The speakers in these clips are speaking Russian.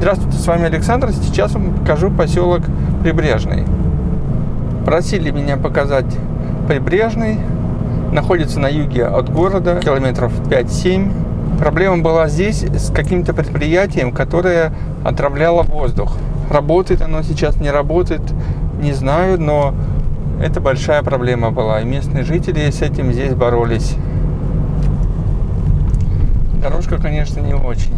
Здравствуйте, с вами Александр. Сейчас вам покажу поселок Прибрежный. Просили меня показать Прибрежный. Находится на юге от города, километров 5-7. Проблема была здесь с каким-то предприятием, которое отравляло воздух. Работает оно сейчас, не работает, не знаю, но это большая проблема была. И местные жители с этим здесь боролись. Дорожка, конечно, не очень.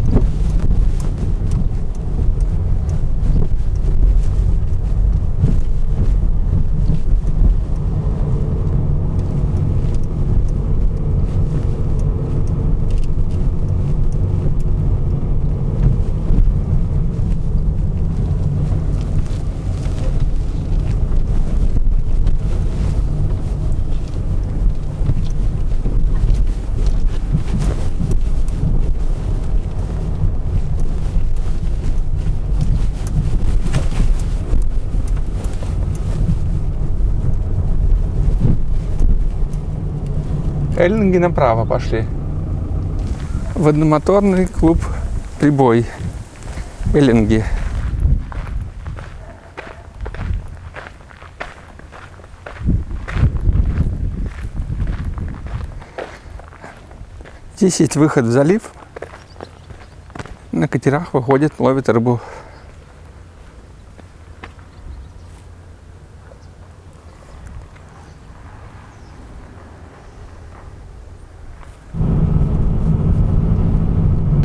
Эллинги направо пошли. Водномоторный клуб «Прибой». Эллинги. Здесь есть выход в залив. На катерах выходят, ловят рыбу.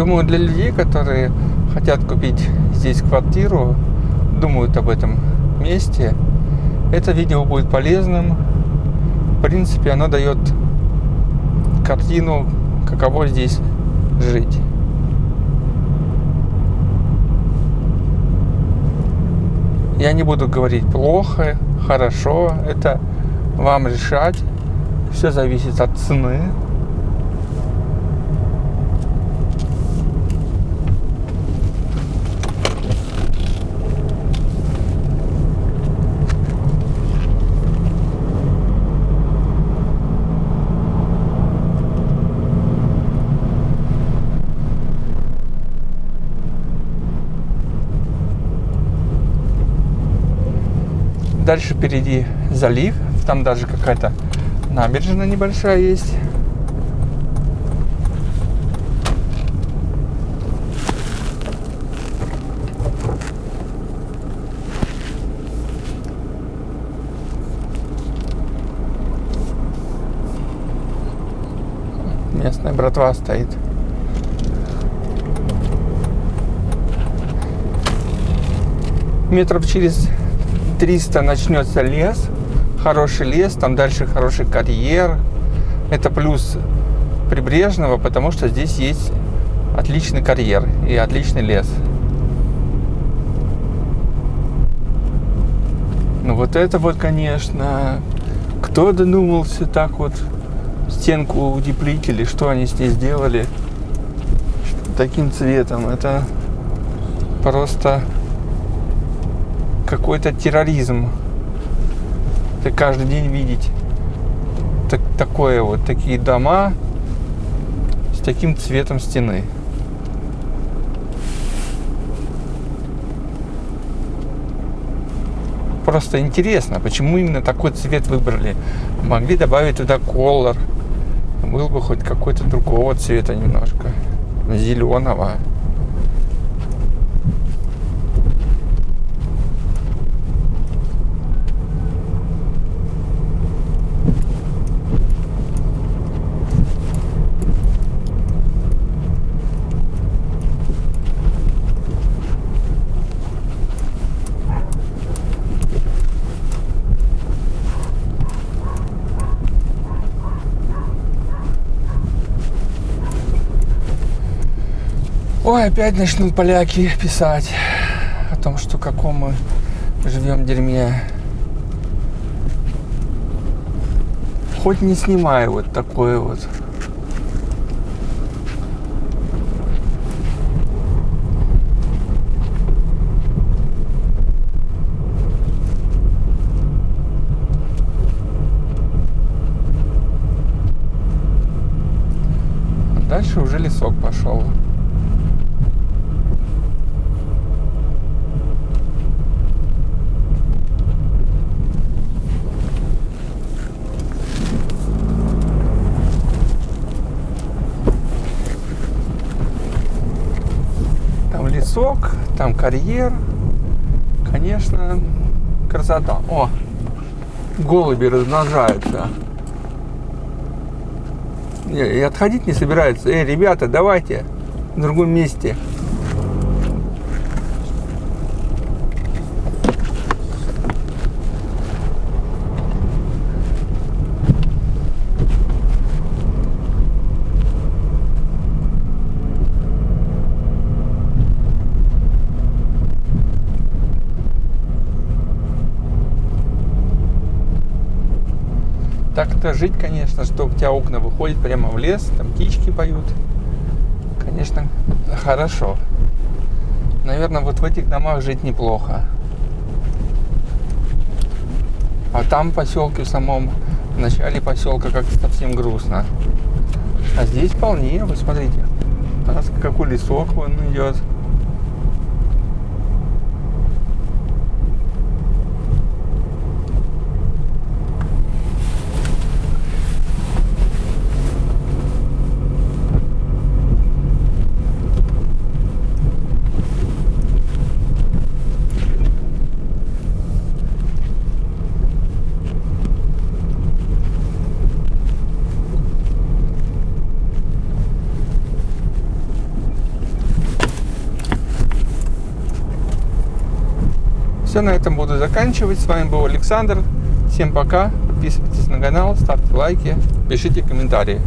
Думаю, для людей, которые хотят купить здесь квартиру, думают об этом месте, это видео будет полезным. В принципе, оно дает картину, каково здесь жить. Я не буду говорить плохо, хорошо, это вам решать. Все зависит от цены. Дальше впереди залив. Там даже какая-то набережная небольшая есть. Местная братва стоит. Метров через 300 начнется лес, хороший лес, там дальше хороший карьер. Это плюс прибрежного, потому что здесь есть отличный карьер и отличный лес. Ну вот это вот, конечно, кто додумался так вот стенку утеплить что они с ней сделали таким цветом. Это просто какой-то терроризм. Это каждый день видеть так, такое вот, такие дома с таким цветом стены. Просто интересно, почему именно такой цвет выбрали. Могли добавить туда колор. Был бы хоть какой-то другого цвета немножко. Зеленого. Ой, опять начнут поляки писать о том, что каком мы живем дерьме. Хоть не снимаю вот такое вот. Дальше уже лесок пошел. Там лесок, там карьер. Конечно, красота. О, голуби размножаются. Не, и отходить не собираются. Эй, ребята, давайте в другом месте. Так-то жить, конечно, что у тебя окна выходят прямо в лес, там птички поют. Конечно, хорошо. Наверное, вот в этих домах жить неплохо. А там в поселке самом, в начале поселка как-то совсем грустно. А здесь вполне, вы смотрите. У какой лесок вон идет. Все, на этом буду заканчивать. С вами был Александр. Всем пока. Подписывайтесь на канал, ставьте лайки, пишите комментарии.